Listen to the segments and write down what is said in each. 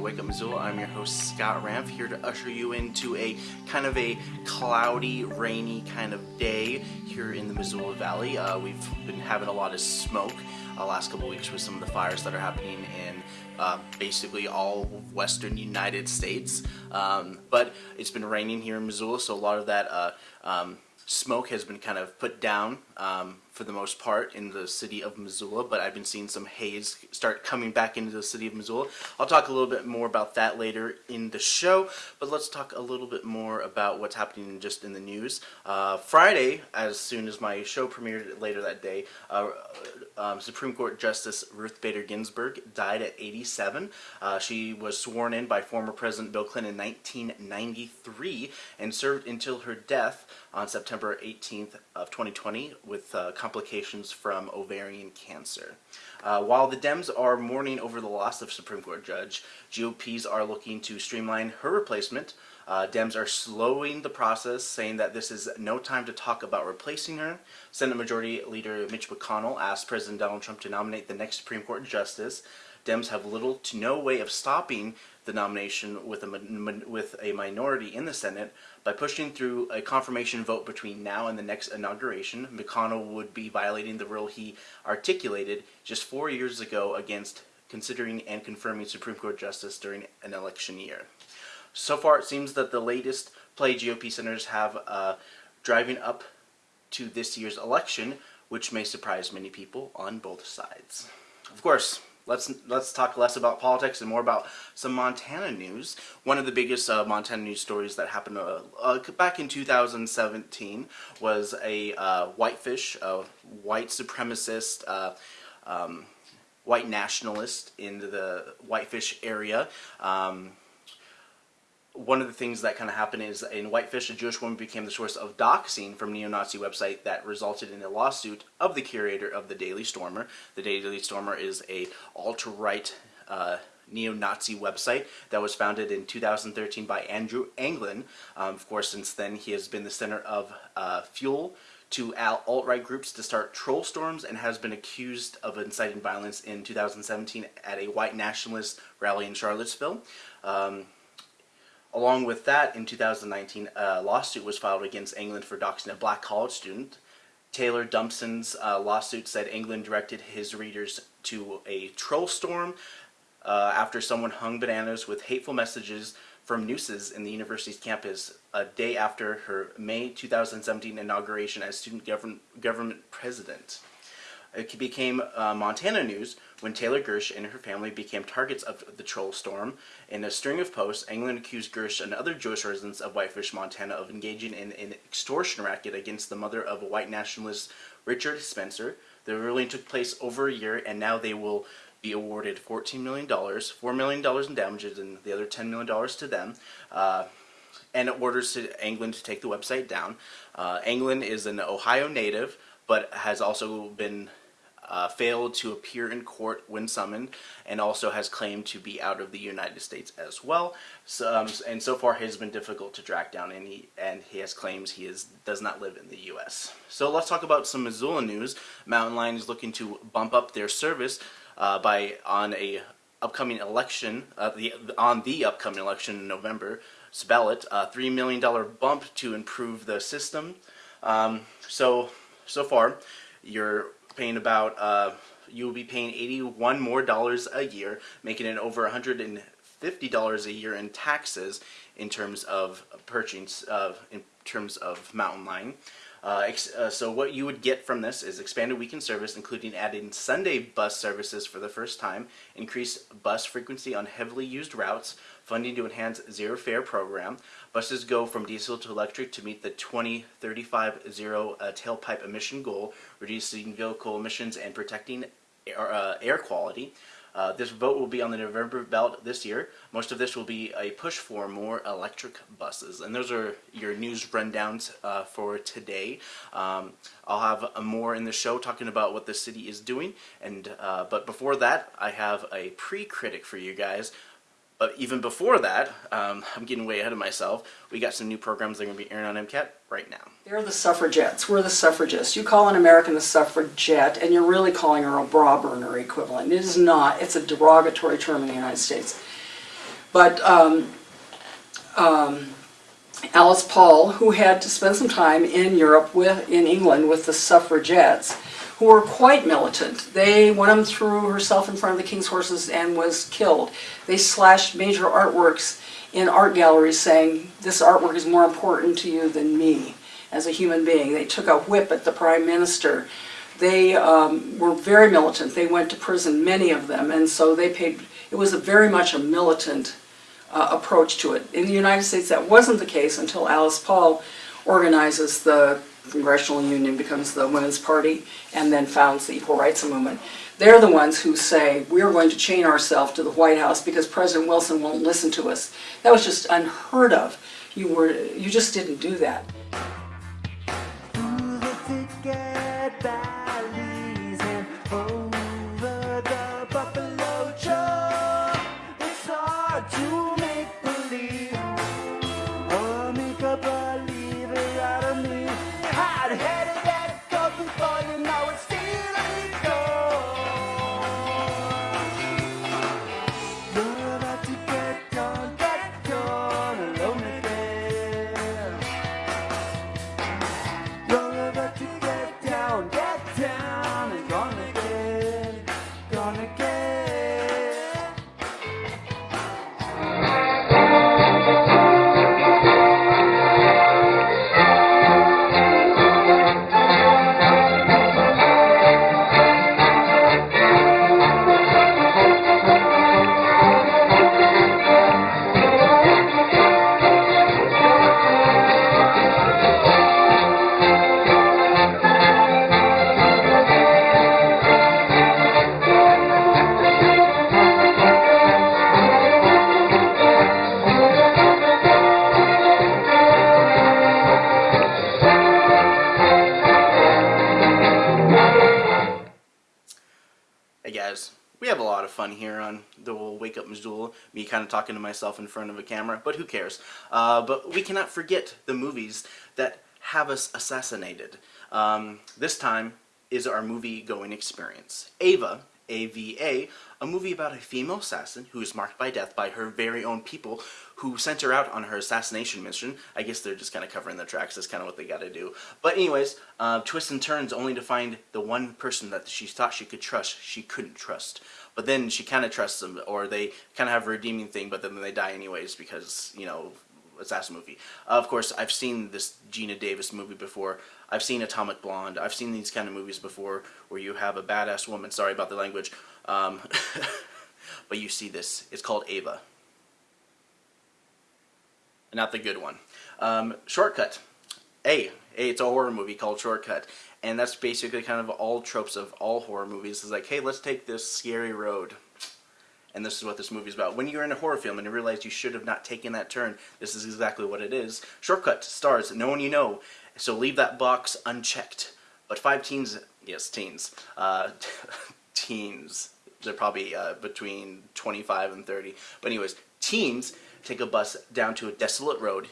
to Wake Up Missoula. I'm your host Scott Ramp here to usher you into a kind of a cloudy, rainy kind of day here in the Missoula Valley. Uh, we've been having a lot of smoke uh, last couple weeks with some of the fires that are happening in uh, basically all western United States. Um, but it's been raining here in Missoula, so a lot of that uh, um, smoke has been kind of put down um, for the most part in the city of Missoula, but I've been seeing some haze start coming back into the city of Missoula. I'll talk a little bit more about that later in the show, but let's talk a little bit more about what's happening just in the news. Uh, Friday, as soon as my show premiered later that day, uh, um, Supreme Court Justice Ruth Bader Ginsburg died at 87. Uh, she was sworn in by former President Bill Clinton in 1993 and served until her death on September 18th of 2020 with uh, complications from ovarian cancer. Uh, while the Dems are mourning over the loss of Supreme Court Judge, GOPs are looking to streamline her replacement. Uh, Dems are slowing the process, saying that this is no time to talk about replacing her. Senate Majority Leader Mitch McConnell asked President Donald Trump to nominate the next Supreme Court Justice. Dems have little to no way of stopping the nomination with a, with a minority in the Senate. By pushing through a confirmation vote between now and the next inauguration, McConnell would be violating the rule he articulated just four years ago against considering and confirming Supreme Court justice during an election year. So far, it seems that the latest play GOP senators have uh, driving up to this year's election, which may surprise many people on both sides. Of course, let's let's talk less about politics and more about some Montana news. One of the biggest uh, Montana news stories that happened uh, uh, back in 2017 was a uh, whitefish, a white supremacist, uh, um, white nationalist in the whitefish area. Um, one of the things that kind of happened is in Whitefish, a Jewish woman became the source of doxing from neo-Nazi website that resulted in a lawsuit of the curator of the Daily Stormer. The Daily Stormer is a alt-right uh, neo-Nazi website that was founded in 2013 by Andrew Anglin. Um, of course, since then he has been the center of uh, fuel to alt-right groups to start troll storms and has been accused of inciting violence in 2017 at a white nationalist rally in Charlottesville. Um, Along with that, in 2019, a lawsuit was filed against Anglin for doxing a black college student. Taylor Dumpson's uh, lawsuit said Anglin directed his readers to a troll storm uh, after someone hung bananas with hateful messages from nooses in the university's campus a day after her May 2017 inauguration as student govern government president. It became uh, Montana news when Taylor Gersh and her family became targets of the troll storm. In a string of posts, Anglin accused Gersh and other Jewish residents of Whitefish, Montana of engaging in an extortion racket against the mother of a white nationalist, Richard Spencer. The ruling took place over a year, and now they will be awarded $14 million, $4 million in damages, and the other $10 million to them. Uh, and orders to Anglin to take the website down. Uh, is an Ohio native, but has also been uh, failed to appear in court when summoned and also has claimed to be out of the United States as well. So, um, and so far has been difficult to track down and he, and he has claims he is, does not live in the U.S. So let's talk about some Missoula news. Mountain Lion is looking to bump up their service uh, by on a upcoming election, uh, the, on the upcoming election in November, ballot, a $3 million bump to improve the system. Um, so, so far, you're paying about, uh, you will be paying 81 more dollars a year, making it over $150 a year in taxes in terms of purchasing, uh, in terms of Mountain Lion. Uh, uh, so what you would get from this is expanded weekend service, including adding Sunday bus services for the first time, increased bus frequency on heavily used routes, funding to enhance zero fare program. Buses go from diesel to electric to meet the 2035 zero uh, tailpipe emission goal, reducing vehicle emissions and protecting air, uh, air quality. Uh, this vote will be on the November ballot this year. Most of this will be a push for more electric buses. And those are your news rundowns uh, for today. Um, I'll have more in the show talking about what the city is doing. And uh, But before that, I have a pre-critic for you guys but even before that, um, I'm getting way ahead of myself, we got some new programs that are going to be airing on MCAT right now. They're the suffragettes. We're the suffragists. You call an American a suffragette, and you're really calling her a bra burner equivalent. It is not. It's a derogatory term in the United States. But um, um, Alice Paul, who had to spend some time in Europe with, in England with the suffragettes, who were quite militant. They, one of them threw herself in front of the king's horses and was killed. They slashed major artworks in art galleries saying, this artwork is more important to you than me as a human being. They took a whip at the prime minister. They um, were very militant. They went to prison, many of them, and so they paid, it was a very much a militant uh, approach to it. In the United States, that wasn't the case until Alice Paul organizes the Congressional Union, becomes the Women's Party, and then founds the Equal Rights Movement. They're the ones who say, we're going to chain ourselves to the White House because President Wilson won't listen to us. That was just unheard of. You, were, you just didn't do that. Talking to myself in front of a camera, but who cares? Uh, but we cannot forget the movies that have us assassinated. Um, this time is our movie going experience. Ava, A-V-A, a movie about a female assassin who is marked by death by her very own people who sent her out on her assassination mission. I guess they're just kind of covering their tracks, that's kind of what they gotta do. But anyways, uh, twists and turns only to find the one person that she thought she could trust, she couldn't trust. But then she kind of trusts them, or they kind of have a redeeming thing, but then they die anyways because, you know, assassin movie. Uh, of course, I've seen this Geena Davis movie before. I've seen Atomic Blonde. I've seen these kind of movies before where you have a badass woman. Sorry about the language. Um, but you see this. It's called Ava. Not the good one. Um, Shortcut. A. A. It's a horror movie called Shortcut. And that's basically kind of all tropes of all horror movies. It's like, hey, let's take this scary road. And this is what this movie is about. When you're in a horror film and you realize you should have not taken that turn, this is exactly what it is. Shortcut stars no one you know, so leave that box unchecked. But five teens, yes, teens, uh, teens, they're probably uh, between 25 and 30. But anyways, teens take a bus down to a desolate road,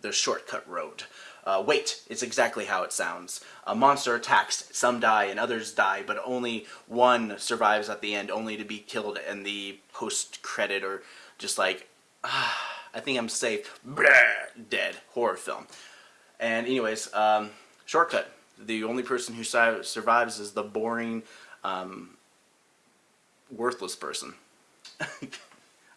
the shortcut road. Uh, wait, it's exactly how it sounds. A monster attacks, some die and others die, but only one survives at the end, only to be killed in the post-credit or just like, ah, I think I'm safe, Blah, dead, horror film. And anyways, um, Shortcut. The only person who survives is the boring, um, worthless person.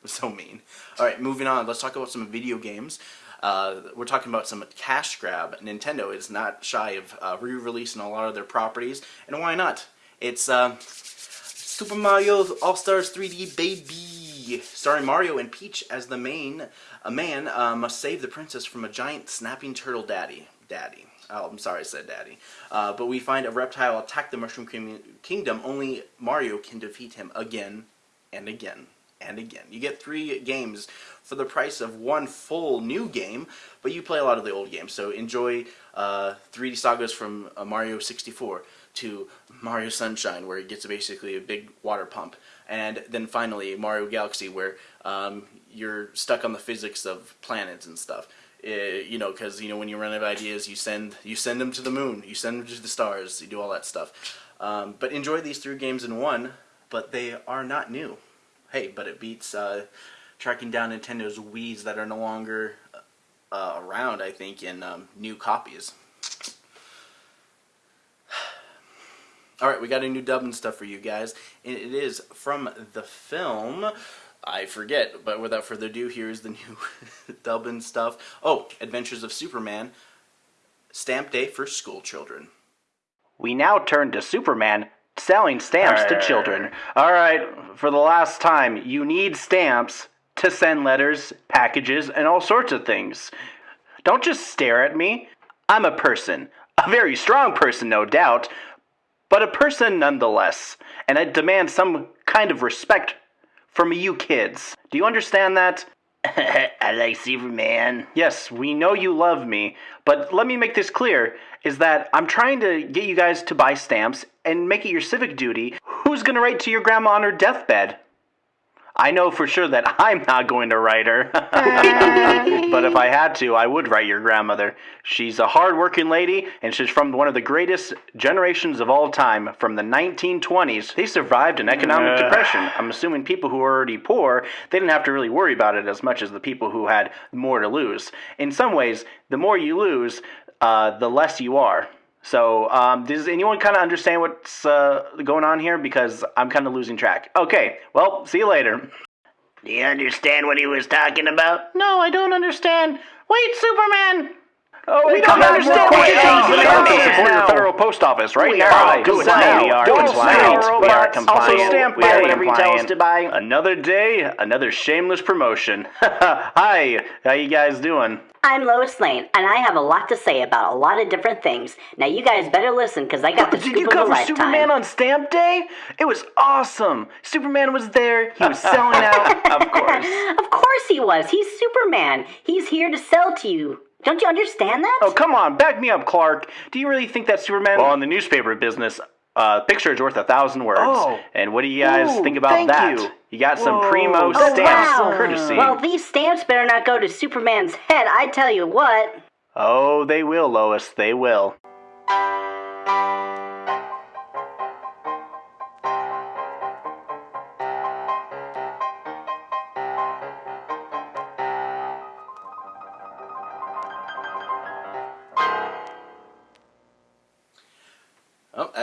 So mean. Alright, moving on. Let's talk about some video games. Uh, we're talking about some cash grab. Nintendo is not shy of uh, re-releasing a lot of their properties, and why not? It's uh, Super Mario All-Stars 3D Baby, starring Mario and Peach as the main. A man uh, must save the princess from a giant snapping turtle daddy. Daddy. Oh, I'm sorry I said daddy. Uh, but we find a reptile attack the Mushroom Kingdom. Only Mario can defeat him again and again and again. You get three games for the price of one full new game, but you play a lot of the old games. So enjoy uh, 3D sagas from uh, Mario 64 to Mario Sunshine, where it gets basically a big water pump, and then finally Mario Galaxy, where um, you're stuck on the physics of planets and stuff. Uh, you know, because you know when you run out of ideas, you send you send them to the moon, you send them to the stars, you do all that stuff. Um, but enjoy these three games in one, but they are not new hey, but it beats uh, tracking down Nintendo's Wii's that are no longer uh, around. I think in um, new copies. All right, we got a new dub and stuff for you guys, and it is from the film. I forget, but without further ado, here's the new dub and stuff. Oh, Adventures of Superman, Stamp Day for School Children. We now turn to Superman selling stamps to children. All right, for the last time, you need stamps to send letters, packages, and all sorts of things. Don't just stare at me. I'm a person, a very strong person, no doubt, but a person nonetheless, and I demand some kind of respect from you kids. Do you understand that? I like Superman. Yes, we know you love me, but let me make this clear is that I'm trying to get you guys to buy stamps and make it your civic duty. Who's going to write to your grandma on her deathbed? I know for sure that I'm not going to write her. but if I had to, I would write your grandmother. She's a hard-working lady, and she's from one of the greatest generations of all time, from the 1920s. They survived an economic depression. I'm assuming people who were already poor, they didn't have to really worry about it as much as the people who had more to lose. In some ways, the more you lose, uh, the less you are. So, um, does anyone kind of understand what's uh, going on here? Because I'm kind of losing track. Okay, well, see you later. Do you understand what he was talking about? No, I don't understand. Wait, Superman! Oh, we don't understand what you're talking about. Support your federal post office right now. Do it now. We are compliant. We are compliant. Also, stamp by whatever you tell us to buy. Another day, another shameless promotion. Hi, how you guys doing? I'm Lois Lane, and I have a lot to say about a lot of different things. Now, you guys better listen, because I got the Did scoop you of a cover lifetime. Superman on Stamp Day? It was awesome. Superman was there. He was selling out. of course. Of course he was. He's Superman. He's here to sell to you. Don't you understand that? Oh, come on. Back me up, Clark. Do you really think that Superman... Well, in the newspaper business, uh, picture is worth a thousand words. Oh. And what do you guys Ooh, think about thank that? you. got some primo that's stamps wow. courtesy. Well, these stamps better not go to Superman's head, I tell you what. oh, they will, Lois. They will.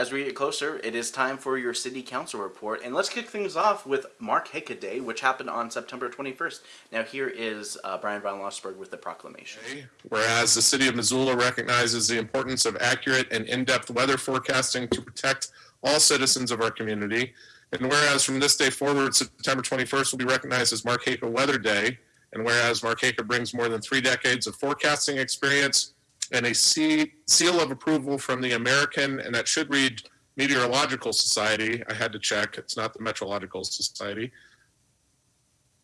As we get closer, it is time for your city council report, and let's kick things off with Mark Hickaday, which happened on September 21st. Now, here is uh, Bryan von Lossberg with the proclamation. Whereas the city of Missoula recognizes the importance of accurate and in-depth weather forecasting to protect all citizens of our community. And whereas from this day forward, September 21st will be recognized as Mark Heyka Weather Day. And whereas Mark Heyka brings more than three decades of forecasting experience and a seal of approval from the American, and that should read Meteorological Society. I had to check. It's not the Meteorological Society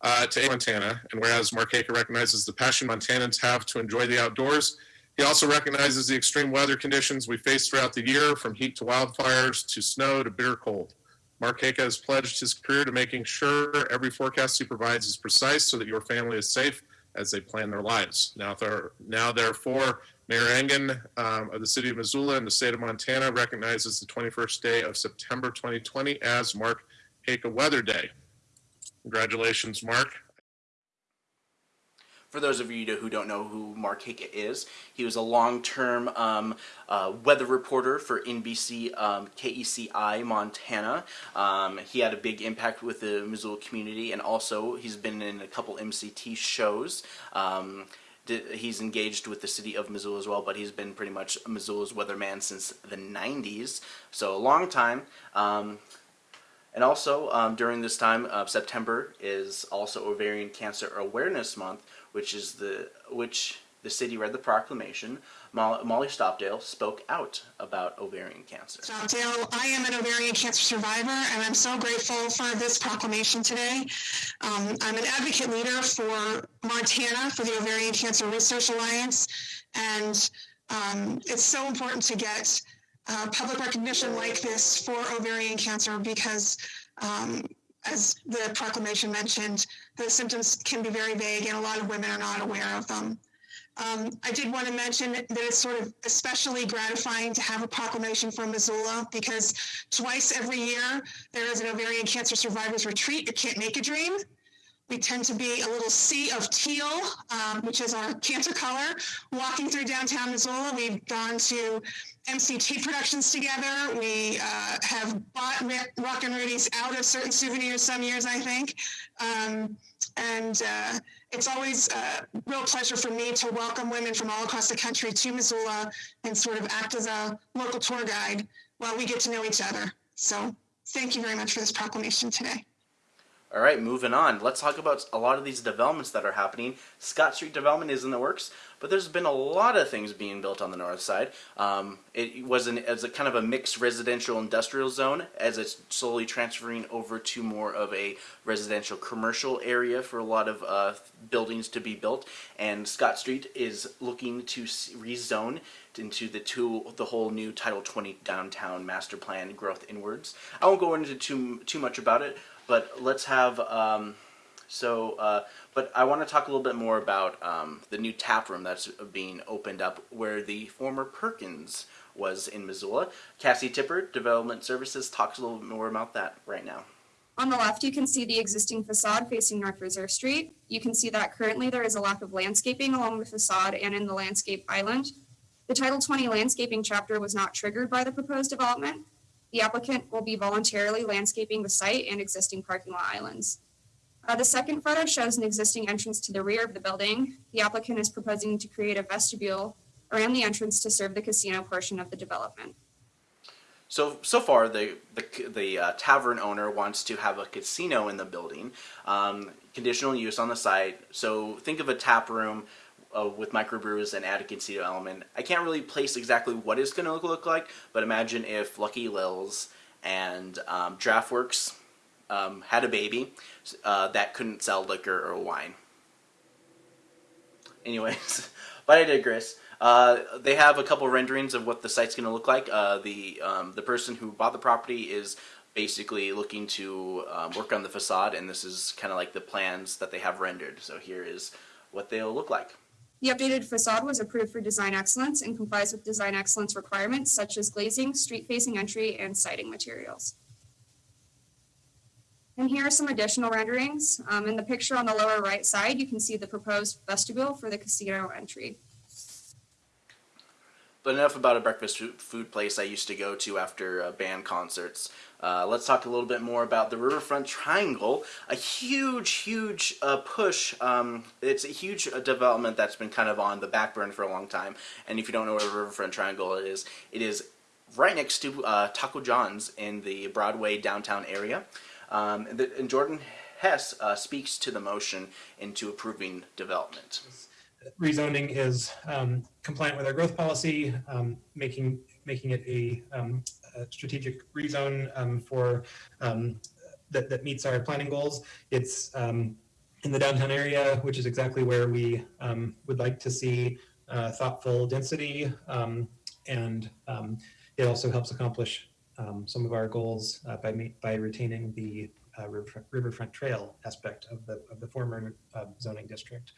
uh, to Montana. And whereas Mark Heyka recognizes the passion Montanans have to enjoy the outdoors, he also recognizes the extreme weather conditions we face throughout the year, from heat to wildfires to snow to bitter cold. Mark Heyka has pledged his career to making sure every forecast he provides is precise so that your family is safe as they plan their lives. Now, there, now therefore, Mayor Engen um, of the city of Missoula and the state of Montana recognizes the 21st day of September 2020 as Mark Heyka Weather Day. Congratulations, Mark. For those of you who don't know who Mark Hickett is, he was a long-term um, uh, weather reporter for NBC um, KECI Montana. Um, he had a big impact with the Missoula community, and also he's been in a couple MCT shows. He's engaged with the city of Missoula as well, but he's been pretty much Missoula's weatherman since the 90s, so a long time. Um, and also, um, during this time, uh, September is also Ovarian Cancer Awareness Month, which is the which the city read the proclamation. Molly, Stopdale spoke out about ovarian cancer. Dale, I am an ovarian cancer survivor, and I'm so grateful for this proclamation today. Um, I'm an advocate leader for Montana for the Ovarian Cancer Research Alliance, and um, it's so important to get uh, public recognition like this for ovarian cancer because, um, as the proclamation mentioned, the symptoms can be very vague, and a lot of women are not aware of them. Um, I did want to mention that it's sort of especially gratifying to have a proclamation from Missoula because twice every year there is an ovarian cancer survivors retreat. It can't make a dream. We tend to be a little sea of teal, um, which is our cancer color. Walking through downtown Missoula, we've gone to MCT productions together. We uh, have bought Ro- Rockin' Rudy's out of certain souvenirs some years, I think. Um, and uh, it's always a real pleasure for me to welcome women from all across the country to Missoula and sort of act as a local tour guide while we get to know each other. So thank you very much for this proclamation today. All right, moving on. Let's talk about a lot of these developments that are happening. Scott Street development is in the works, but there's been a lot of things being built on the north side. Um, it was an, as a kind of a mixed residential industrial zone as it's slowly transferring over to more of a residential commercial area for a lot of uh, buildings to be built. And Scott Street is looking to rezone into the two the whole new Title 20 downtown master plan growth inwards. I won't go into too too much about it, but let's have um, so. Uh, but I want to talk a little bit more about um, the new tap room that's being opened up where the former Perkins was in Missoula. Cassie Tipper, Development Services, talks a little bit more about that right now. On the left, you can see the existing facade facing North Reserve Street. You can see that currently there is a lack of landscaping along the facade and in the landscape island. The Title 20 landscaping chapter was not triggered by the proposed development. The applicant will be voluntarily landscaping the site and existing parking lot islands. Uh, the second photo shows an existing entrance to the rear of the building. The applicant is proposing to create a vestibule around the entrance to serve the casino portion of the development. So so far, the the, the uh, tavern owner wants to have a casino in the building, um, conditional use on the site. So think of a tap room uh, with microbrews and add a casino element. I can't really place exactly what it's going to look, look like, but imagine if Lucky Lil's and um, DraftWorks um, had a baby uh, that couldn't sell liquor or wine. Anyways, but I digress. Uh, they have a couple renderings of what the site's going to look like. Uh, the um, the person who bought the property is basically looking to um, work on the facade, and this is kind of like the plans that they have rendered. So here is what they'll look like. The updated facade was approved for design excellence and complies with design excellence requirements such as glazing, street-facing entry, and siding materials. And here are some additional renderings. Um, in the picture on the lower right side, you can see the proposed vestibule for the casino entry. But enough about a breakfast food place I used to go to after uh, band concerts. Uh, let's talk a little bit more about the Riverfront Triangle. A huge, huge uh, push. Um, it's a huge uh, development that's been kind of on the back burner for a long time. And if you don't know what Riverfront Triangle is, it is right next to uh, Taco John's in the Broadway downtown area. Um, and, the, and Jordan Hess uh, speaks to the motion into approving development. rezoning is um, compliant with our growth policy, um, making making it a, um, a strategic rezone um, for um, that, that meets our planning goals. It's in the downtown area, which is exactly where we would like to see uh, thoughtful density, and it also helps accomplish um, some of our goals uh, by by retaining the uh, riverfront, trail aspect of the of the former uh, zoning district.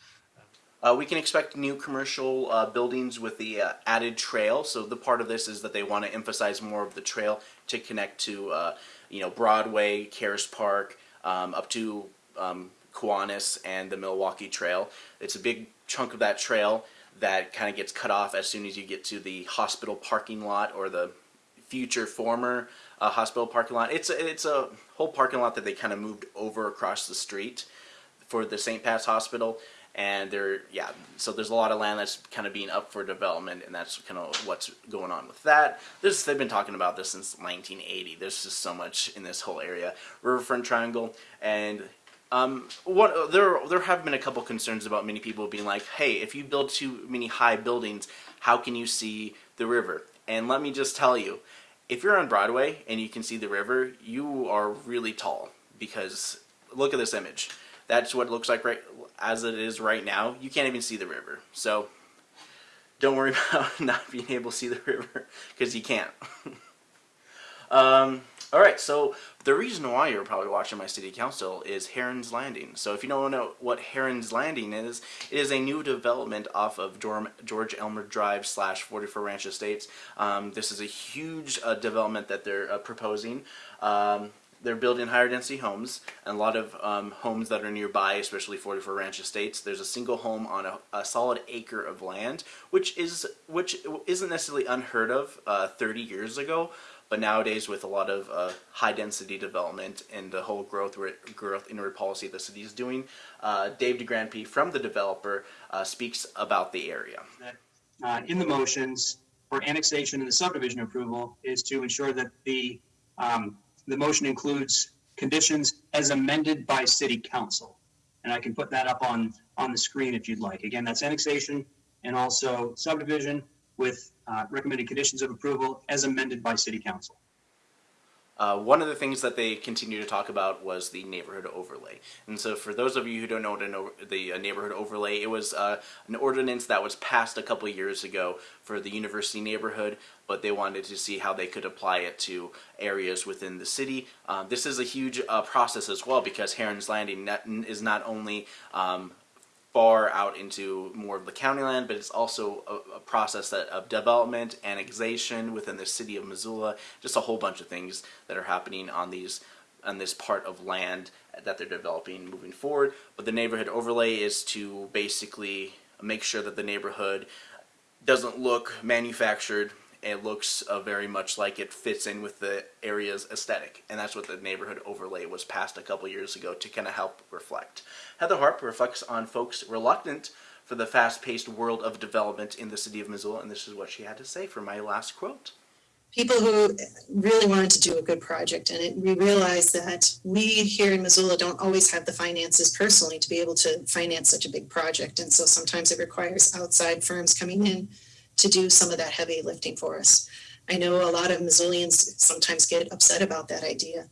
Uh, we can expect new commercial uh, buildings with the added trail. So the part of this is that they want to emphasize more of the trail to connect to, you know, Broadway, Caras Park, um, up to um, Kiwanis and the Milwaukee Trail. It's a big chunk of that trail that kind of gets cut off as soon as you get to the hospital parking lot or the future former uh, hospital parking lot. It's a, it's a whole parking lot that they kind of moved over across the street for the St. Pat's Hospital. And there, yeah, so there's a lot of land that's kind of being up for development, and that's kind of what's going on with that. This they've been talking about this since 1980. There's just so much in this whole area, Riverfront Triangle, and um, what there there have been a couple concerns about many people being like, hey, if you build too many high buildings, how can you see the river? And let me just tell you, if you're on Broadway and you can see the river, you are really tall because look at this image. That's what it looks like right as it is right now. You can't even see the river. So don't worry about not being able to see the river because you can't. um, all right, so the reason why you're probably watching my city council is Heron's Landing. So if you don't know what Heron's Landing is, it is a new development off of George Elmer Drive slash 44 Ranch Estates. Um, this is a huge uh, development that they're uh, proposing. Um, they're building higher density homes, and a lot of um, homes that are nearby, especially 44 Ranch Estates. There's a single home on a, a solid acre of land, which is which isn't necessarily unheard of uh, 30 years ago, but nowadays with a lot of uh, high density development and the whole growth growth inward policy the city is doing, uh, Dave DeGrandpre from the developer uh, speaks about the area. uh, in the motions for annexation and the subdivision approval is to ensure that the, um, the motion includes conditions as amended by city council. And I can put that up on, on the screen if you'd like. Again, that's annexation and also subdivision with uh, recommended conditions of approval as amended by city council. Uh, one of the things that they continue to talk about was the neighborhood overlay. And so, for those of you who don't know what the uh, neighborhood overlay, it was uh, an ordinance that was passed a couple years ago for the university neighborhood, but they wanted to see how they could apply it to areas within the city. Um, this is a huge uh, process as well because Heron's Landing is not only um, far out into more of the county land, but it's also a, a process that, of development, annexation within the city of Missoula, just a whole bunch of things that are happening on these on this part of land that they're developing moving forward. But the neighborhood overlay is to basically make sure that the neighborhood doesn't look manufactured. It looks uh, very much like it fits in with the area's aesthetic, and that's what the neighborhood overlay was passed a couple years ago to kind of help reflect. Heather Harp reflects on folks reluctant for the fast-paced world of development in the city of Missoula, and this is what she had to say for my last quote. people who really wanted to do a good project. And it, we realized that we here in Missoula don't always have the finances personally to be able to finance such a big project. And so sometimes it requires outside firms coming in to do some of that heavy lifting for us. I know a lot of Missoulians sometimes get upset about that idea,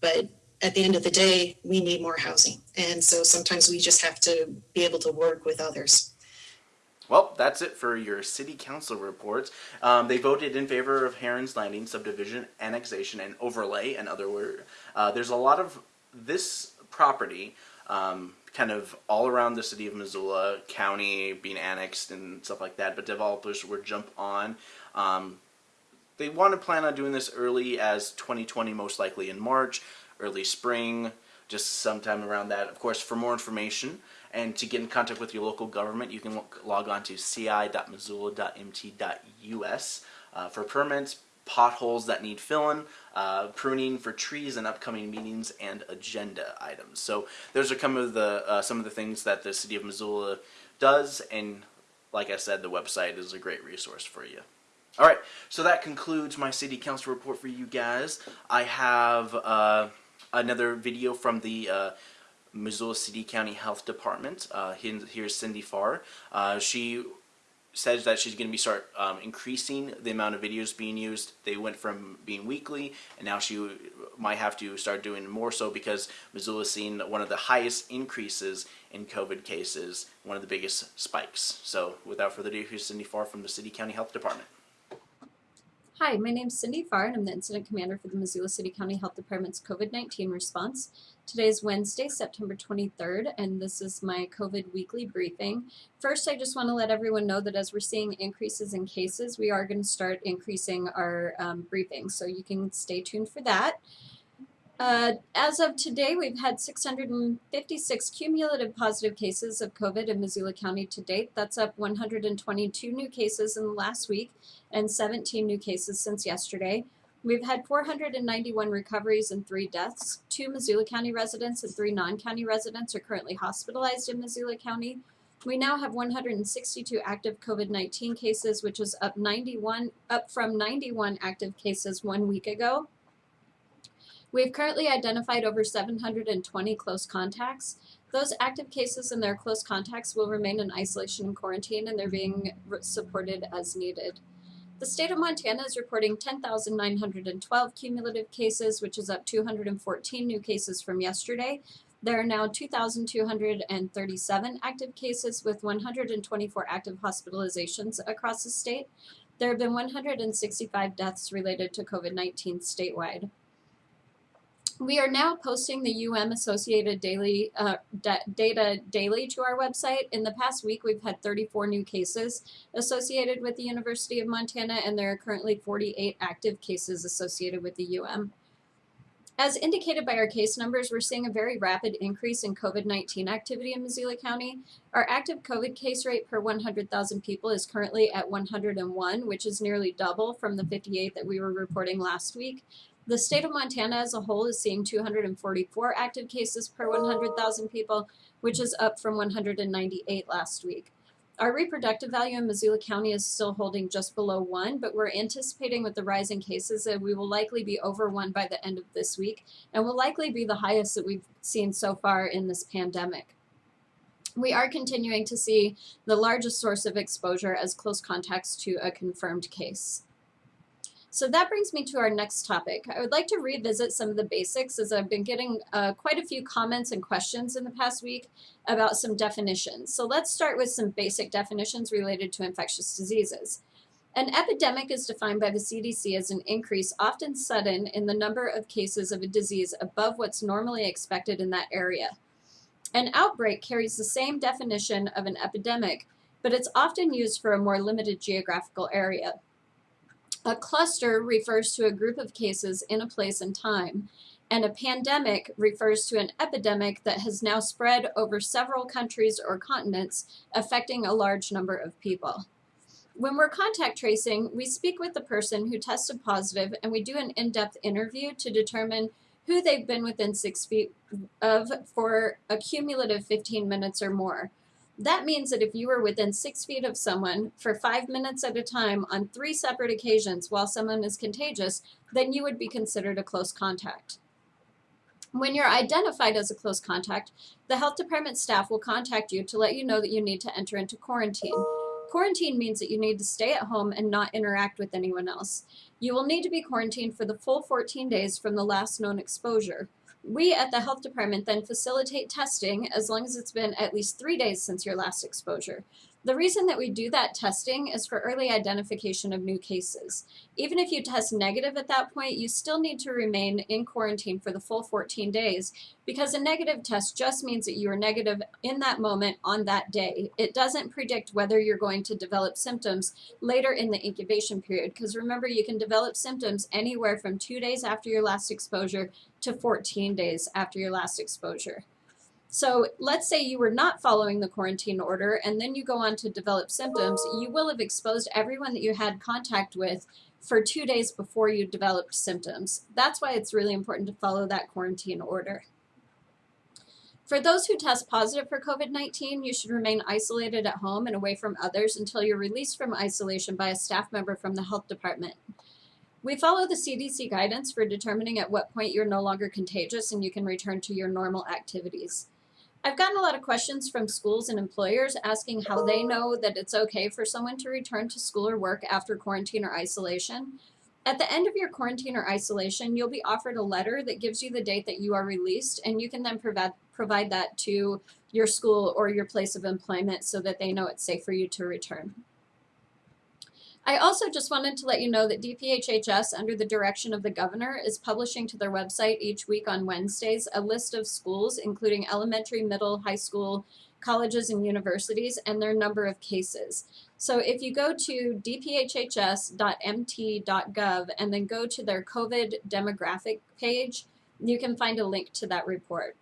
but at the end of the day, we need more housing. And so sometimes we just have to be able to work with others. Well, that's it for your city council reports. Um, they voted in favor of Heron's Landing subdivision, annexation, and overlay. In other uh, there's a lot of this property um, kind of all around the city of Missoula, county being annexed and stuff like that. But developers were jump on. Um, they want to plan on doing this early as 2020, most likely in March, early spring, just sometime around that. Of course, for more information and to get in contact with your local government, you can log on to ci.missoula.mt.us uh, for permits, potholes that need filling, uh, pruning for trees, and upcoming meetings and agenda items. So those are some of the uh, some of the things that the city of Missoula does, and like I said, the website is a great resource for you. All right, so that concludes my city council report for you guys. I have uh, another video from the uh, Missoula City County Health Department. Uh, here's Cindy Farr. Uh, she says that she's going to be start um, increasing the amount of videos being used. They went from being weekly, and now she might have to start doing more so because Missoula is seeing one of the highest increases in COVID cases, one of the biggest spikes. So, without further ado, here's Cindy Farr from the City County Health Department. Hi, my name's Cindy Farr, and I'm the Incident Commander for the Missoula City County Health Department's COVID 19 response. Today is Wednesday, September 23rd, and this is my COVID weekly briefing. First, I just want to let everyone know that as we're seeing increases in cases, we are going to start increasing our um, briefing, so you can stay tuned for that. Uh, as of today, we've had 656 cumulative positive cases of COVID in Missoula County to date. That's up 122 new cases in the last week and 17 new cases since yesterday. We've had 491 recoveries and three deaths. Two Missoula County residents and three non county residents are currently hospitalized in Missoula County. We now have 162 active COVID 19 cases, which is up 91, up from 91 active cases one week ago. We've currently identified over 720 close contacts. Those active cases and their close contacts will remain in isolation and quarantine, and they're being supported as needed. The state of Montana is reporting 10,912 cumulative cases, which is up 214 new cases from yesterday. There are now 2,237 active cases with 124 active hospitalizations across the state. There have been 165 deaths related to COVID 19 statewide. We are now posting the UM Associated daily uh, data daily to our website. In the past week, we've had 34 new cases associated with the University of Montana, and there are currently 48 active cases associated with the UM. As indicated by our case numbers, we're seeing a very rapid increase in COVID-19 activity in Missoula County. Our active COVID case rate per 100,000 people is currently at 101, which is nearly double from the 58 that we were reporting last week. The state of Montana as a whole is seeing 244 active cases per 100,000 people, which is up from 198 last week. Our reproductive value in Missoula County is still holding just below one, but we're anticipating with the rising cases that we will likely be over one by the end of this week and will likely be the highest that we've seen so far in this pandemic. We are continuing to see the largest source of exposure as close contacts to a confirmed case. So that brings me to our next topic. I would like to revisit some of the basics as I've been getting uh, quite a few comments and questions in the past week about some definitions. So let's start with some basic definitions related to infectious diseases. An epidemic is defined by the CDC as an increase, often sudden, in the number of cases of a disease above what's normally expected in that area. An outbreak carries the same definition of an epidemic, but it's often used for a more limited geographical area. A cluster refers to a group of cases in a place and time, and a pandemic refers to an epidemic that has now spread over several countries or continents, affecting a large number of people. When we're contact tracing, we speak with the person who tested positive and we do an in-depth interview to determine who they've been within six feet of for a cumulative 15 minutes or more. That means that if you were within six feet of someone for five minutes at a time on three separate occasions while someone is contagious, then you would be considered a close contact. When you're identified as a close contact, the health department staff will contact you to let you know that you need to enter into quarantine. Quarantine means that you need to stay at home and not interact with anyone else. You will need to be quarantined for the full 14 days from the last known exposure. We at the health department then facilitate testing as long as it's been at least three days since your last exposure. The reason that we do that testing is for early identification of new cases. Even if you test negative at that point, you still need to remain in quarantine for the full 14 days because a negative test just means that you are negative in that moment on that day. It doesn't predict whether you're going to develop symptoms later in the incubation period because remember you can develop symptoms anywhere from two days after your last exposure to 14 days after your last exposure. So let's say you were not following the quarantine order and then you go on to develop symptoms, you will have exposed everyone that you had contact with for two days before you developed symptoms. That's why it's really important to follow that quarantine order. For those who test positive for COVID-19, you should remain isolated at home and away from others until you're released from isolation by a staff member from the health department. We follow the CDC guidance for determining at what point you're no longer contagious and you can return to your normal activities. I've gotten a lot of questions from schools and employers asking how they know that it's okay for someone to return to school or work after quarantine or isolation. At the end of your quarantine or isolation, you'll be offered a letter that gives you the date that you are released, and you can then provide, provide that to your school or your place of employment so that they know it's safe for you to return. I also just wanted to let you know that DPHHS, under the direction of the governor, is publishing to their website each week on Wednesdays a list of schools, including elementary, middle, high school, colleges, and universities, and their number of cases. So if you go to dphhs.mt.gov and then go to their COVID demographic page, you can find a link to that report.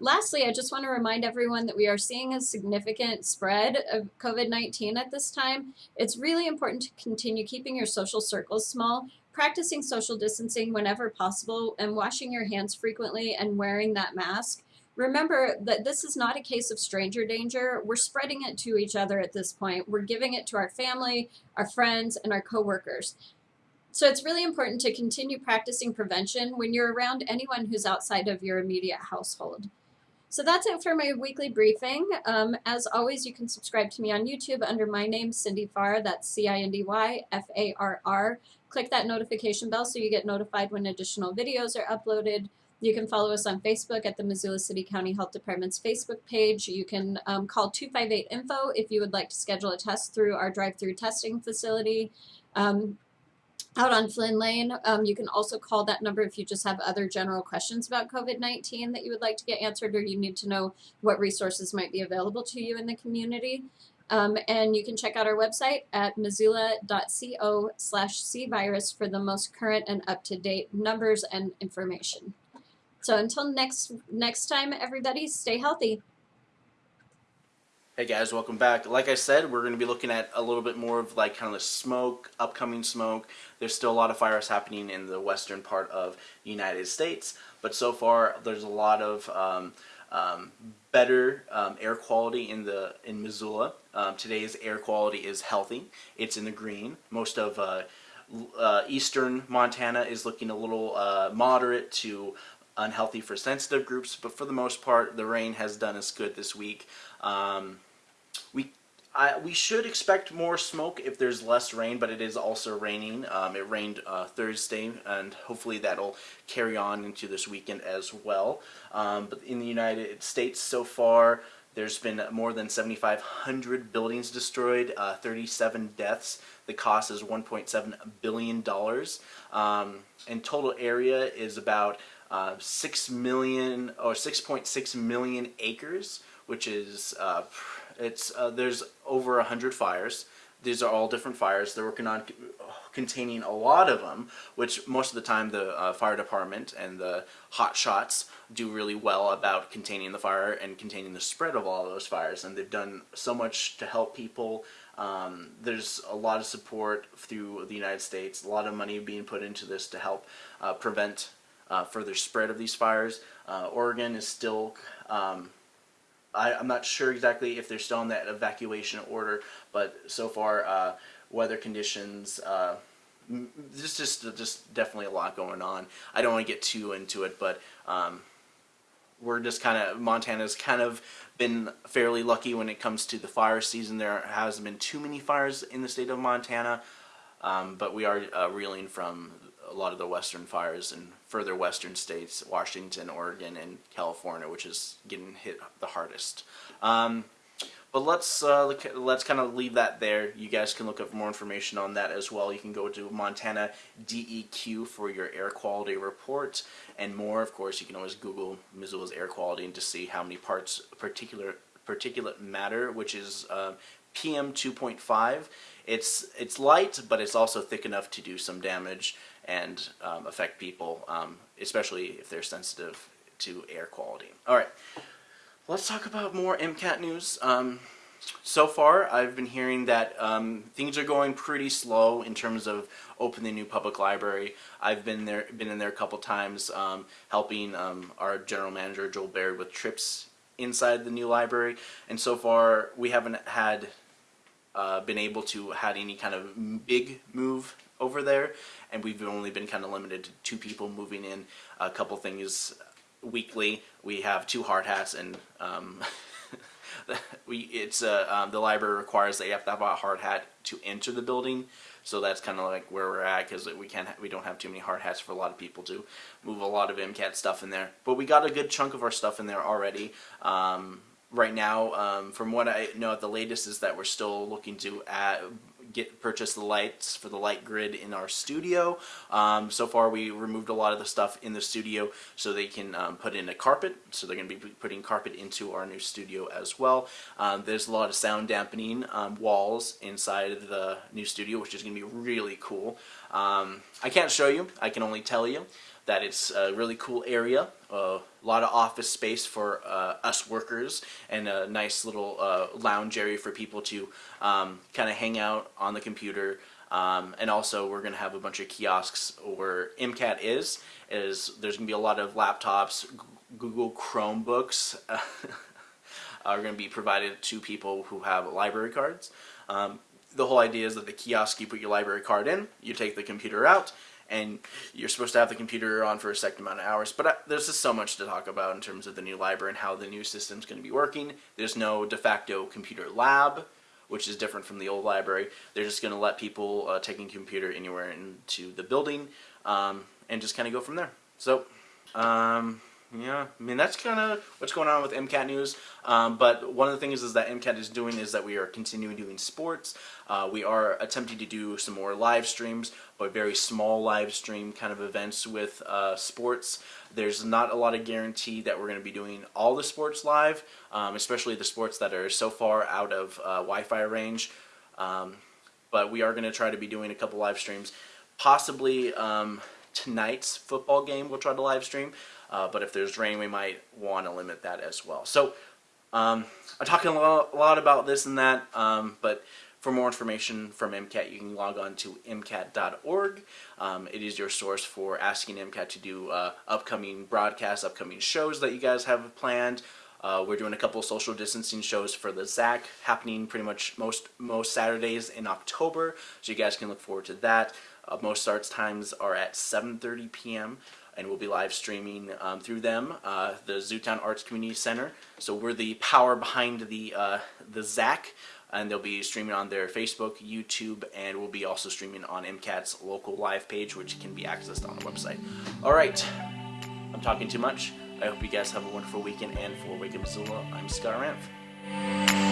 Lastly, I just want to remind everyone that we are seeing a significant spread of COVID-19 at this time. It's really important to continue keeping your social circles small, practicing social distancing whenever possible, and washing your hands frequently and wearing that mask. Remember that this is not a case of stranger danger. We're spreading it to each other at this point. We're giving it to our family, our friends, and our coworkers. So it's really important to continue practicing prevention when you're around anyone who's outside of your immediate household. So that's it for my weekly briefing. Um, as always, you can subscribe to me on YouTube under my name, Cindy Farr. That's C-I-N-D-Y-F-A-R-R. Click that notification bell so you get notified when additional videos are uploaded. You can follow us on Facebook at the Missoula City County Health Department's Facebook page. You can um, call 258-INFO if you would like to schedule a test through our drive-through testing facility. Um, out on Flynn Lane. Um, you can also call that number if you just have other general questions about COVID 19 that you would like to get answered or you need to know what resources might be available to you in the community. Um, and you can check out our website at missoula.co slash cvirus for the most current and up to date numbers and information. So until next next time, everybody, stay healthy. Hey guys, welcome back. Like I said, we're going to be looking at a little bit more of like kind of the smoke, upcoming smoke. There's still a lot of fires happening in the western part of the United States, but so far there's a lot of um, um, better um, air quality in the in Missoula. Um, today's air quality is healthy. It's in the green. Most of uh, uh, eastern Montana is looking a little uh, moderate to unhealthy for sensitive groups, but for the most part, the rain has done us good this week. Um, we I, we should expect more smoke if there's less rain, but it is also raining. Um, it rained uh, Thursday, and hopefully that'll carry on into this weekend as well. Um, but in the United States so far, there's been more than 7,500 buildings destroyed, uh, 37 deaths. The cost is 1.7 billion dollars, um, and total area is about uh, six million or 6.6 million acres, which is uh, it's uh, there's over a hundred fires. These are all different fires. They're working on containing a lot of them, which most of the time the uh, fire department and the hot shots do really well about containing the fire and containing the spread of all those fires. And they've done so much to help people. Um, there's a lot of support through the United States, a lot of money being put into this to help uh, prevent uh, further spread of these fires. Uh, Oregon is still um, I, I'm not sure exactly if they're still in that evacuation order, but so far, uh, weather conditions, uh, there's just just definitely a lot going on. I don't want to get too into it, but um, we're just kind of Montana's kind of been fairly lucky when it comes to the fire season. There hasn't been too many fires in the state of Montana, um, but we are uh, reeling from a lot of the western fires in further western states, Washington, Oregon, and California, which is getting hit the hardest. Um, but let's uh, look let's kind of leave that there. You guys can look up more information on that as well. You can go to Montana DEQ for your air quality report and more. Of course, you can always Google Missoula's air quality and to see how many parts particular particulate matter, which is uh, PM 2.5. It's it's light, but it's also thick enough to do some damage and um, affect people, um, especially if they're sensitive to air quality. All right. Let's talk about more MCAT news. Um, so far, I've been hearing that um, things are going pretty slow in terms of opening the new public library. I've been there, been in there a couple times, um, helping um, our general manager Joel Baird with trips inside the new library, and so far we haven't had uh, been able to had any kind of big move over there, and we've only been kind of limited to two people moving in. A couple things weekly. We have two hard hats, and um, we it's uh, um, the library requires that you have to have a hard hat to enter the building. So that's kind of like where we're at because we can't we don't have too many hard hats for a lot of people to move a lot of MCAT stuff in there. But we got a good chunk of our stuff in there already. Um, right now, um, from what I know, at the latest is that we're still looking to add, get purchase the lights for the light grid in our studio. Um, so far, we removed a lot of the stuff in the studio so they can um, put in a carpet. So they're going to be putting carpet into our new studio as well. Um, there's a lot of sound dampening um, walls inside of the new studio, which is going to be really cool. Um, I can't show you. I can only tell you that it's a really cool area. A lot of office space for uh, us workers, and a nice little uh, lounge area for people to um, kind of hang out on the computer. Um, and also, we're going to have a bunch of kiosks where MCAT is. Is there's going to be a lot of laptops, G- Google Chromebooks are going to be provided to people who have library cards. Um, the whole idea is that the kiosk, you put your library card in, you take the computer out, and you're supposed to have the computer on for a second amount of hours. But uh, there's just so much to talk about in terms of the new library and how the new system's going to be working. There's no de facto computer lab, which is different from the old library. They're just going to let people uh, take a computer anywhere into the building um, and just kind of go from there. So, um, Yeah, I mean that's kind of what's going on with MCAT news. Um, but one of the things is that MCAT is doing is that we are continuing doing sports. Uh, we are attempting to do some more live streams, but very small live stream kind of events with uh, sports. There's not a lot of guarantee that we're going to be doing all the sports live, um, especially the sports that are so far out of uh, Wi-Fi range. Um, but we are going to try to be doing a couple live streams, possibly um, tonight's football game. We'll try to live stream. Uh, but if there's rain, we might want to limit that as well. So um, I'm talking a lot, a lot about this and that, um, but for more information from MCAT, you can log on to MCAT.org. Um, it is your source for asking MCAT to do uh, upcoming broadcasts, upcoming shows that you guys have planned. Uh, we're doing a couple social distancing shows for the ZAC happening pretty much most most Saturdays in October, so you guys can look forward to that. Uh, most starts times are at 7:30 p.m and we'll be live streaming um, through them, uh, the Zootown Arts Community Center. So we're the power behind the uh, the ZAC, and they'll be streaming on their Facebook, YouTube, and we'll be also streaming on MCAT's local live page, which can be accessed on the website. All right, I'm talking too much. I hope you guys have a wonderful weekend, and for Wake Up Missoula, I'm Scott Ranf.